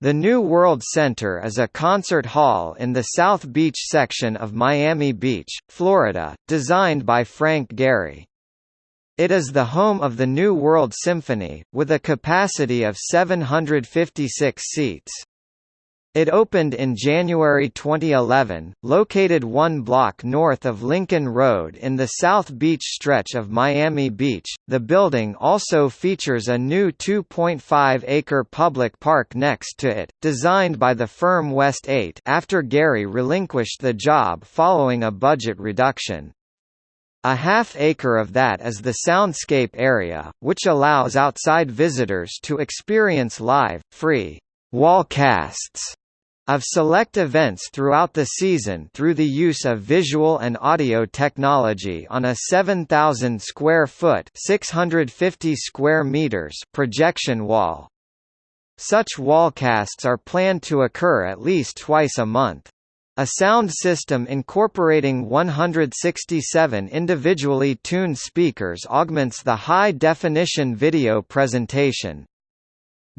The New World Center is a concert hall in the South Beach section of Miami Beach, Florida, designed by Frank Gehry. It is the home of the New World Symphony, with a capacity of 756 seats. It opened in January 2011, located one block north of Lincoln Road in the South Beach stretch of Miami Beach. The building also features a new 2.5 acre public park next to it, designed by the firm West 8 after Gehry relinquished the job following a budget reduction. A half acre of that is the soundscape area, which allows outside visitors to experience live, free wallcasts of select events throughout the season through the use of visual and audio technology on a 7,000 square foot 650 square meters projection wall. Such wallcasts are planned to occur at least twice a month. A sound system incorporating 167 individually tuned speakers augments the high-definition video presentation.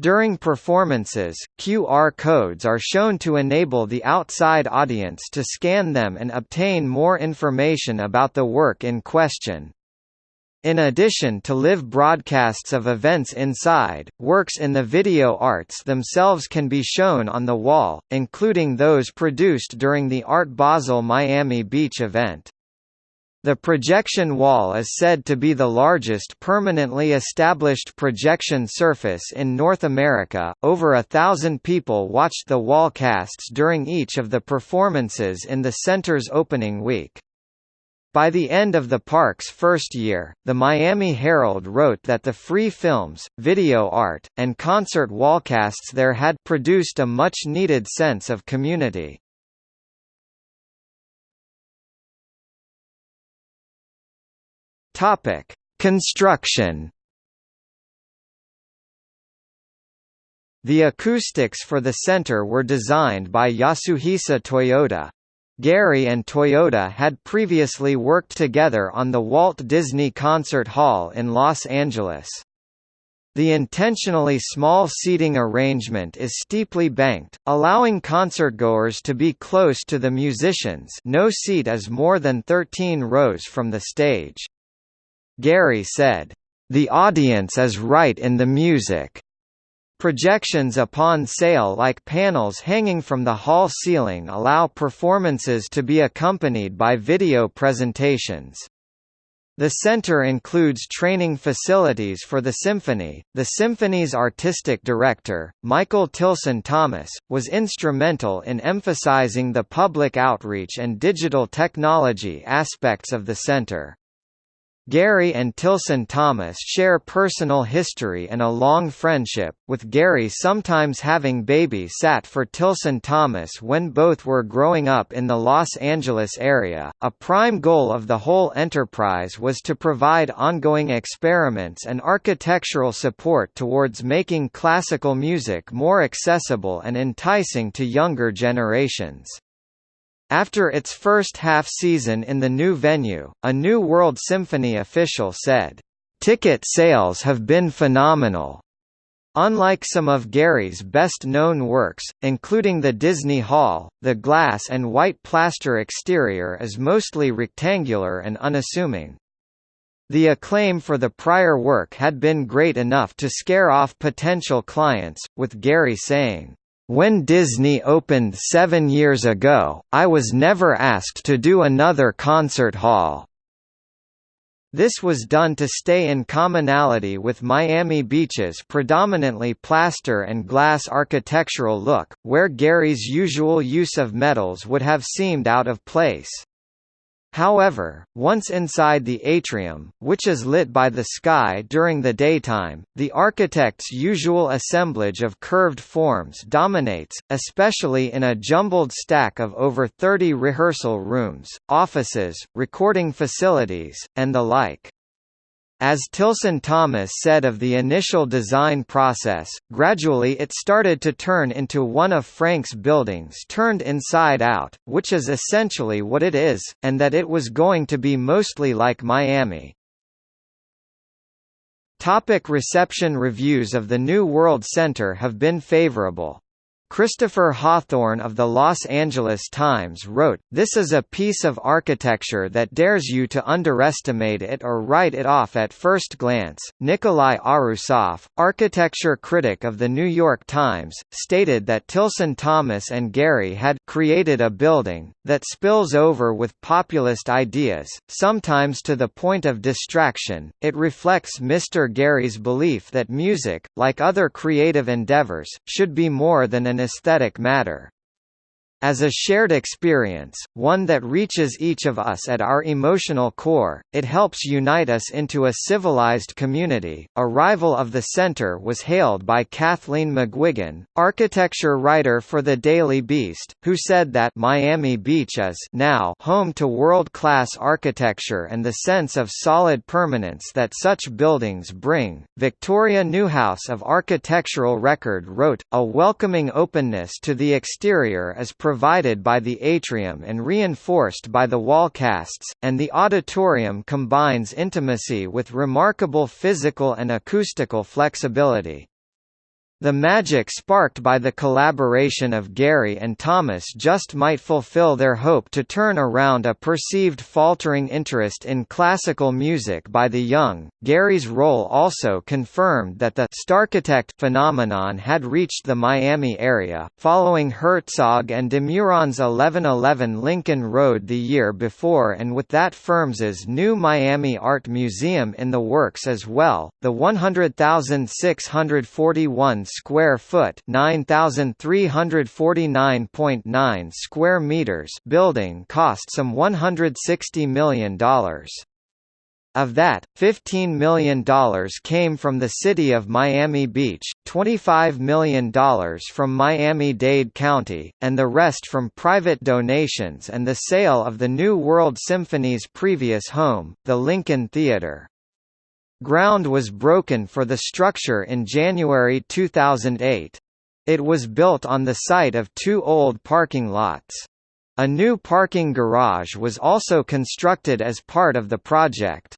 During performances, QR codes are shown to enable the outside audience to scan them and obtain more information about the work in question. In addition to live broadcasts of events inside, works in the video arts themselves can be shown on the wall, including those produced during the Art Basel Miami Beach event. The projection wall is said to be the largest permanently established projection surface in North America. Over a thousand people watched the wall casts during each of the performances in the center's opening week. By the end of the park's first year, the Miami Herald wrote that the free films, video art, and concert wallcasts there had produced a much-needed sense of community. Topic: Construction. The acoustics for the center were designed by Yasuhisa Toyota. Gehry and Toyota had previously worked together on the Walt Disney Concert Hall in Los Angeles. The intentionally small seating arrangement is steeply banked, allowing concertgoers to be close to the musicians no seat is more than 13 rows from the stage. Gehry said, "...the audience is right in the music." Projections upon sail like panels hanging from the hall ceiling allow performances to be accompanied by video presentations. The center includes training facilities for the symphony. The symphony's artistic director, Michael Tilson Thomas, was instrumental in emphasizing the public outreach and digital technology aspects of the center. Gehry and Tilson Thomas share personal history and a long friendship, with Gehry sometimes having baby sat for Tilson Thomas when both were growing up in the Los Angeles area. A prime goal of the whole enterprise was to provide ongoing experiments and architectural support towards making classical music more accessible and enticing to younger generations. After its first half-season in the new venue, a New World Symphony official said, "...ticket sales have been phenomenal." Unlike some of Gehry's best-known works, including the Disney Hall, the glass and white plaster exterior is mostly rectangular and unassuming. The acclaim for the prior work had been great enough to scare off potential clients, with Gehry saying, when Disney opened seven years ago, I was never asked to do another concert hall. This was done to stay in commonality with Miami Beach's predominantly plaster and glass architectural look, where Gehry's usual use of metals would have seemed out of place. However, once inside the atrium, which is lit by the sky during the daytime, the architect's usual assemblage of curved forms dominates, especially in a jumbled stack of over 30 rehearsal rooms, offices, recording facilities, and the like. As Tilson Thomas said of the initial design process, gradually it started to turn into one of Frank's buildings turned inside out, which is essentially what it is, and that it was going to be mostly like Miami. Topic reception Reviews of the New World Center have been favorable. Christopher Hawthorne of the Los Angeles Times wrote, This is a piece of architecture that dares you to underestimate it or write it off at first glance. Nicolai Ouroussoff, architecture critic of the New York Times, stated that Tilson Thomas and Gehry had created a building that spills over with populist ideas, sometimes to the point of distraction. It reflects Mr. Gehry's belief that music, like other creative endeavors, should be more than an aesthetic matter as a shared experience, one that reaches each of us at our emotional core, it helps unite us into a civilized community. Arrival of the Center was hailed by Kathleen McGuigan, architecture writer for the Daily Beast, who said that Miami Beach is now home to world-class architecture and the sense of solid permanence that such buildings bring. Victoria Newhouse of Architectural Record wrote, "A welcoming openness to the exterior is provided by the atrium and reinforced by the wall casts, and the auditorium combines intimacy with remarkable physical and acoustical flexibility. The magic sparked by the collaboration of Gehry and Thomas just might fulfill their hope to turn around a perceived faltering interest in classical music by the young. Gehry's role also confirmed that the Starchitect phenomenon had reached the Miami area, following Herzog and de Meuron's 1111 Lincoln Road the year before and with that firm's new Miami Art Museum in the works as well. The 100,641 square foot, 9349.9 square meters building cost some $160 million. Of that, $15 million came from the city of Miami Beach, $25 million from Miami-Dade County, and the rest from private donations and the sale of the New World Symphony's previous home, the Lincoln Theatre. Ground was broken for the structure in January 2008. It was built on the site of two old parking lots. A new parking garage was also constructed as part of the project.